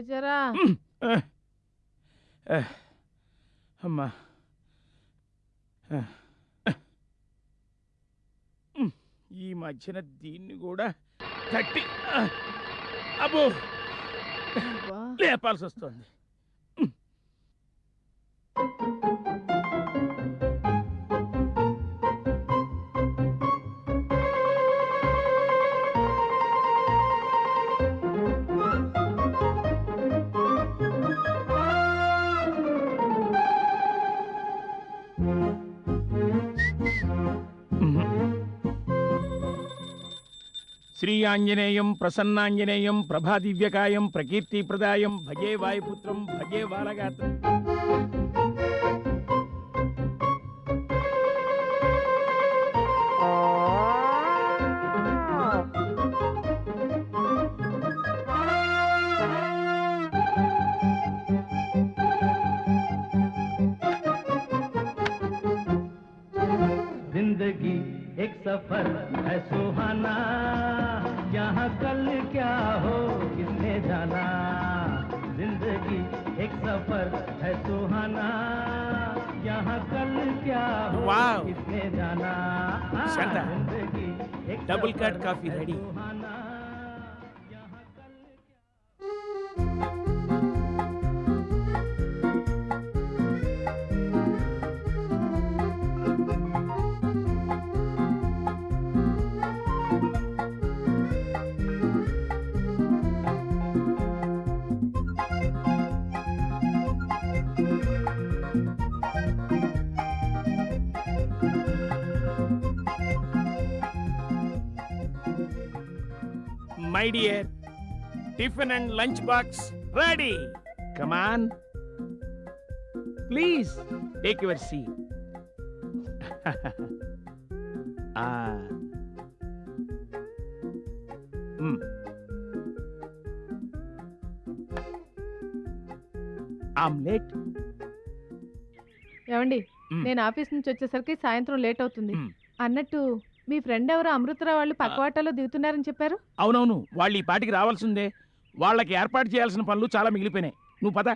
లేచారా. అమ్మా. ఈ మధ్యన దీన్ని కూడా తట్టి అబ్బా. లేపాల్సి వస్తుంది శ్రీ ఆంజనేయం ప్రసన్నాంజనేయం ప్రభాదివ్యకాయం ప్రకీర్తిప్రదాయం భజే వాయుపుత్రం భజే బాలగాత్రం जिंदगी एक सफर वाह डबल कट काफ़ी ready my dear tiffin and lunch box ready. Come on please take your see omelette ఏమండి మ్. నేను ఆఫీస్ నుంచి వచ్చేసరికి సాయంత్రం లేట్ అవుతుంది. మ్. అన్నట్టు మీ ఫ్రెండ్ ఎవరో? అమృతరావు వాళ్ళు పక్కవాటలో దిగుతున్నారని చెప్పారు? అవునవును. వాళ్ళు ఈ పాటికి రావాల్సిందే. వాళ్ళకి ఏర్పాటు చేయాల్సిన పనులు చాలా మిగిలిపోయినాయి. నువ్వు పద.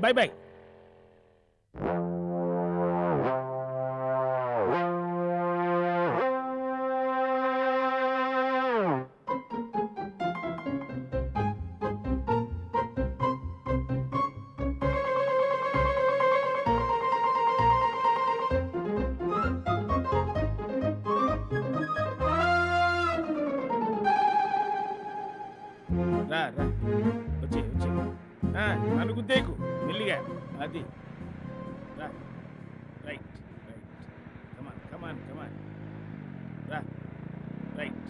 Bye bye. నన్ను గుద్దేకు మెల్లిగా. అది. రా. Right right. Come on come on come on రా. రైట్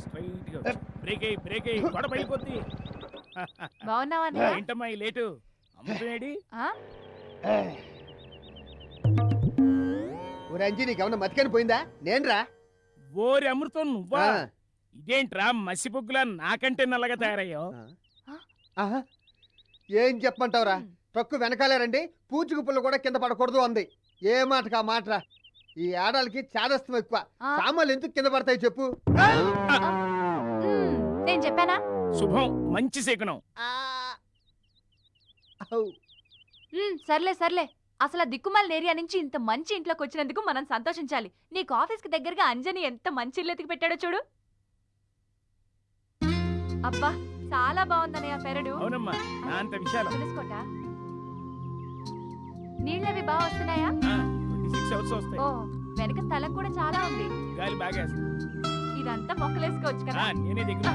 స్ట్రైట్గా బ్రేక్ అయ్యి బ్రేక్ అయ్యి గొడవ పడిపోద్ది బాగున్నావా అన్నయ్య? ఏంటమ్మా ఈ లేటు? అమ్ముతున్నాడి? ఆ? ఓ రంజీ నీకేమన్నా మతికని పోయిందా? నేనురా. ఓరి అమృతం నువ్వా. ఇదేంట్రా మసిపొగ్గులా నాకంటే నల్లగా తయారయ్యావు ఆహా. ఏం చెప్పమంటావురా? ట్రక్కు వెనకాలే రండి పూచుకు పుల్ల కూడా కింద పడకూడదు అంది. ఏ మాటకా మాటరా? ఈ ఆడాలకి చాదస్తం ఎక్కువ. సామాన్లు ఎందుకు కింద పడతాయి చెప్పు. నేను చెప్పానా? శుభం మంచి శకునం. సర్లే సర్లే. అసలు ఆ దిక్కుమాల ఏరియా నుంచి ఇంత మంచి ఇంట్లోకి వచ్చినందుకు మనం సంతోషించాలి. నీకు ఆఫీస్కి దగ్గరగా అంజని ఎంత మంచి ఇల్లు ఎతికి పెట్టాడో చూడు. అబ్బా చాలా బాగుందన్నయ్య పెరడు. అవునమ్మా నా అంత విశాలం. తెలుసుకోట? నీళ్ళవి బాగా వస్తున్నాయా? సిక్స్ అవర్స్ వస్తాయి. ఓ వెనక స్థలం కూడా చాలా ఉంది. గాలి బాగా. ఇదంతా మొక్కలేసుకోవచ్చు ఆ, కదా నేనే దగ్గర.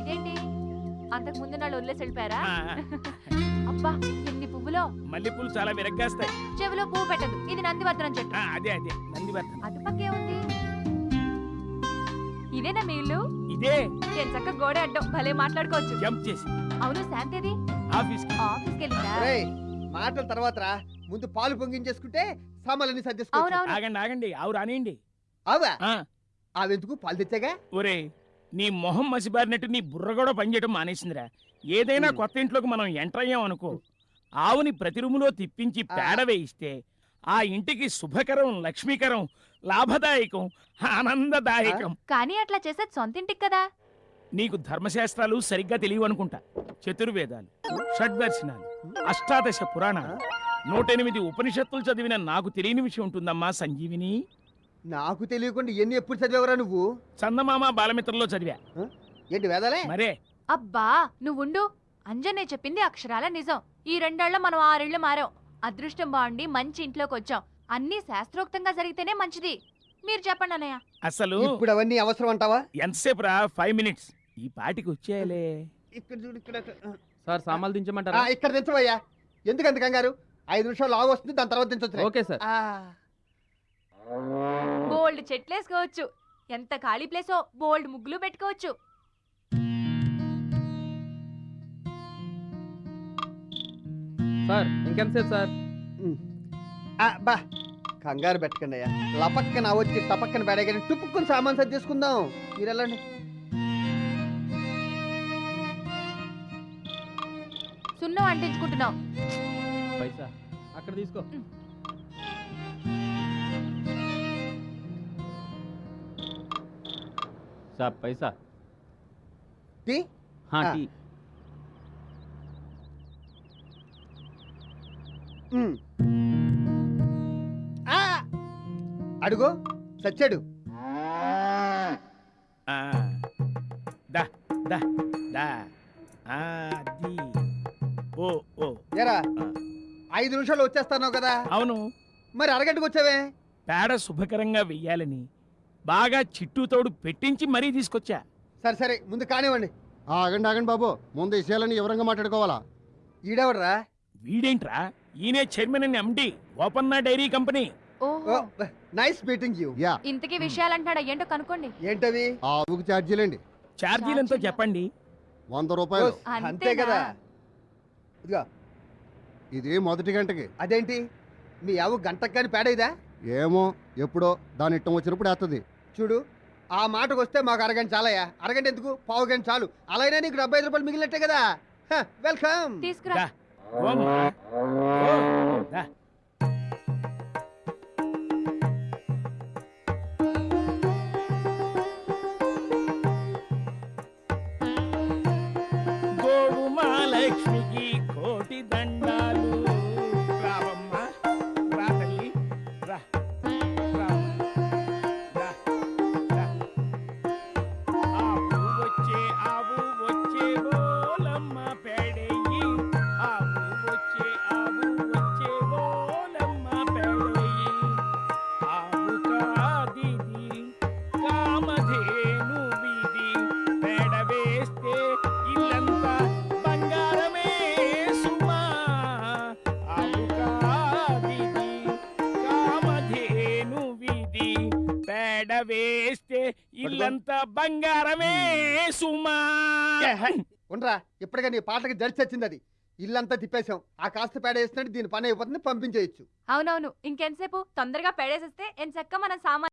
ఇదేంటి? అంతకు ముందు నాళ్ళు వదిలేసి వెళ్ళిపోయారా? ఆ, అబ్బా ఎన్ని పువ్వులో మల్లెపూలు చాలా విరగ్గాస్తాయి. చెవిలో పువ్వు పెట్టదు. ఇది నందివర్ధనం చెట్టు. ఆ, అదే అదే నందివర్ధన. అటుపక్కే ఉంది ఇదేనా మీ ఇల్లు? ఇదే. చక్క గోడ అడ్డం భలే మాట్లాడుకోవచ్చు. జంప్ చేసి. అవును శాంతేది? ఆఫీస్ మాటల తర్వాత రా. ముందు పాలు పొంగించేసుకుంటే సామాన్లన్నీ అవునవును. ఆగండి ఆగండి. ఆవు రానియండి. అవా ఆ, అవెందుకు పాలు తెచ్చాగా? ఒరే నీ మొహం మసిబారినట్టు నీ బుర్ర కూడా పనిచేయడం మానేసిందిరా. ఏదైనా. కొత్త ఇంట్లోకి మనం ఎంటర్ అయ్యాం అనుకో ఆవుని ప్రతి రూములో తిప్పించి. పేడ వేయిస్తే ఆ ఇంటికి శుభకరం లక్ష్మీకరం లాభదాయకం ఆనందదాయకం. కానీ అట్లా చేసేది సొంత ఇంటికి కదా. నీకు ధర్మశాస్త్రాలు సరిగ్గా తెలియవు అనుకుంటా. చతుర్వేదాలు షడ్దర్శనాలు అష్టాదశ పురాణాలు. నూటెనిమిది ఉపనిషత్తులు చదివిన నాకు తెలియని విషయం ఉంటుందమ్మా సంజీవిని. నాకు తెలియకుండా ఎన్ని ఎప్పుడు చదివేవరా నువ్వు? చందమామ బాలమిత్రలో చదివా. ఏంటి వేదాలే? మరే. అబ్బా నువ్వుండు. అంజనే చెప్పింది అక్షరాల నిజం. ఈ రెండేళ్ళ మనం ఆరేళ్ళు మారాం. అదృష్టం బాగుండి మంచి ఇంట్లోకి వచ్చాం అన్నీ శాస్త్రోక్తంగా జరిగితేనే మంచిది. మీరు చెప్పండి అన్నయ్య. అసలు ఇప్పుడు అవన్నీ అవసరం అంటావా? ఎంతసేపు రా ఫైవ్ మినిట్స్. ఈ పాటికి వచ్చేయాలే. ఇక్కడ చూడు ఇక్కడ సార్ సామాన్లు ఆ, దించమంటారా? ఇక్కడ దించవయ్యా. ఎందుకు అంత కంగారు? ఐదు నిమిషాలు లాగు వస్తుంది దాని తర్వాత దించొచ్చు ఓకే సార్. బోల్డ్ చెట్లేసుకోవచ్చు ఎంత ఖాళీ ప్లేసో బోల్డ్ ముగ్గులు పెట్టుకోవచ్చు. సార్ ఇంకెంతసేపు సార్? బా కంగారు పెట్టకండి అయ్యా. లపక్కన వచ్చి టపక్కన పెడగానే టుప్పుక్కుని సామాన్ సరి చేసుకుందాం. మీరు వెళ్ళండి. సున్నం అంటించుకుంటున్నాం. పైసా అక్కడ తీసుకో. సార్ పైసా. టీ? హా ఆ. అడుగు సచ్చాడు. ఆ, దా దా దా. ఆ, అది ఓ ఓ. ఎరా ఆ. ఐదు నిమిషాలు వచ్చేస్తాను కదా? అవును. మరి అరగంటకు వచ్చావే? పేడ శుభకరంగా వెయ్యాలని. బాగా చిట్టుతోడు పెట్టించి మరీ తీసుకొచ్చా. సరే సరే ముందు కానివ్వండి. ఆగండి ఆగండి బాబు. ముందు విషయాలని వివరంగా మాట్లాడుకోవాలా? ఈడెవడరా? వీడేంట్రా? ఈయనే chairman and MD Opanna dairy company. ఓహో. Nice meeting you. యా. ఇంతకీ విషయాలు అంటున్నాడా ఏంటో కనుక్కోండి. ఏంటవి? ఆ ఆవుకి ఛార్జీలండి. ఛార్జీలు ఎంతో చెప్పండి. వంద రూపాయలు. అంతే? కదా. ఇదిగో. ఇది మొదటి గంటకి. అదేంటి? మీ ఆవు గంటకు కానీ పేడైదా? ఏమో ఎప్పుడో దాని ఇట్టం వచ్చినప్పుడు వేస్తుంది చూడు ఆ మాటకు వస్తే మాకు అరగంట చాలయ్యా. అరగంట ఎందుకు? పావు గంట చాలు. అలా అయినా నీకు డెబ్బై ఐదు రూపాయలు మిగిలినట్టే కదా. హ, వెల్కమ్. తీసుకురా. దా. ఓ అమ్మా. ఓ, దా. గోవు మహాలక్ష్మికి కోటి దండాలు పేడ వేస్తే ఇల్లంతా బంగారమే సుమా. ఉండరా ఇప్పటికే నీ పాటకి జడ్చి వచ్చింది అది ఇల్లంతా తిప్పేశాం. ఆ కాస్త పేడ వేసినట్టు దీని పని అయిపోతుంది పంపించేయచ్చు. అవునవును ఇంకెంతసేపు? తొందరగా పెడేసేస్తే ఎంచక్క మన సామాన్